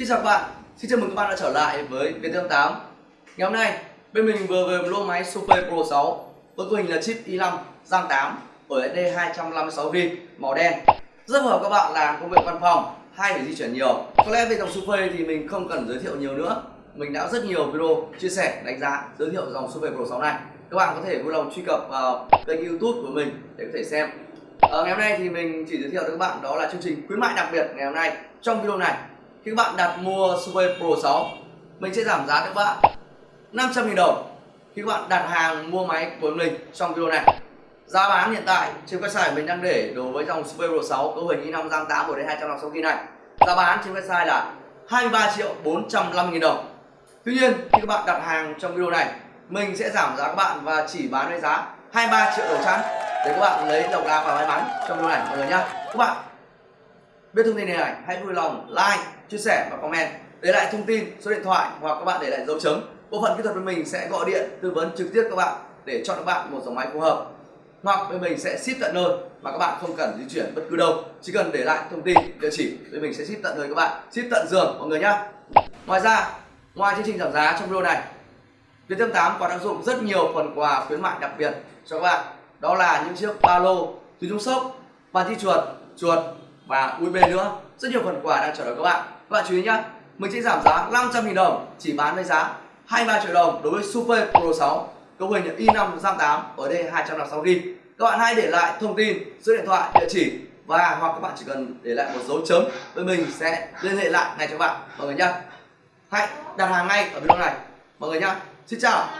Xin chào các bạn, xin chào mừng các bạn đã trở lại với Viettel 8 Ngày hôm nay, bên mình vừa về một lô máy Super Pro 6 với cấu hình là chip i5 RAM 8 ở SD 256V màu đen. Rất hợp các bạn làm công việc văn phòng hay phải di chuyển nhiều. Có lẽ về dòng Super thì mình không cần giới thiệu nhiều nữa. Mình đã rất nhiều video chia sẻ, đánh giá, giới thiệu dòng Super Pro 6 này. Các bạn có thể vui lòng truy cập vào kênh youtube của mình để có thể xem. Ở ngày hôm nay thì mình chỉ giới thiệu với các bạn đó là chương trình khuyến mại đặc biệt ngày hôm nay. Trong video này khi các bạn đặt mua Super Pro 6 mình sẽ giảm giá cho các bạn 500.000 đồng. Khi các bạn đặt hàng mua máy của mình trong video này. Giá bán hiện tại trên website mình đang để đối với dòng Super Pro 6 cấu hình i5 RAM 8 của đến 256 GB này. Giá bán trên website là 23 triệu 450 000 đồng. Tuy nhiên, khi các bạn đặt hàng trong video này, mình sẽ giảm giá các bạn và chỉ bán với giá 23 triệu đồng chẵn để các bạn lấy độc đáo và may mắn trong video này, mọi người nhá. Các bạn biết thông tin này hãy vui lòng like, chia sẻ và comment. Để lại thông tin, số điện thoại hoặc các bạn để lại dấu chấm, bộ phận kỹ thuật bên mình sẽ gọi điện, tư vấn trực tiếp các bạn để chọn các bạn một dòng máy phù hợp. Hoặc bên mình sẽ ship tận nơi mà các bạn không cần di chuyển bất cứ đâu. Chỉ cần để lại thông tin địa chỉ, bên mình sẽ ship tận nơi các bạn. Ship tận giường, mọi người nhá. Ngoài ra, ngoài chương trình giảm giá trong video này Viettel 8 còn áp dụng rất nhiều phần quà khuyến mại đặc biệt cho các bạn. Đó là những chiếc ba lô túi chống sốc bàn thi chuột chuột và USB nữa. Rất nhiều phần quà đang chờ đợi các bạn. Các bạn chú ý nhé mình sẽ giảm giá 500.000 đồng, chỉ bán với giá 23 triệu đồng đối với Super Pro 6 cấu hình i5 RAM 8 ở đây 256 GB các bạn hãy để lại thông tin số điện thoại, địa chỉ và hoặc các bạn chỉ cần để lại một dấu chấm. Với mình sẽ liên hệ lại ngay cho các bạn. Mọi người nhé hãy đặt hàng ngay ở video này. Mọi người nhé xin chào.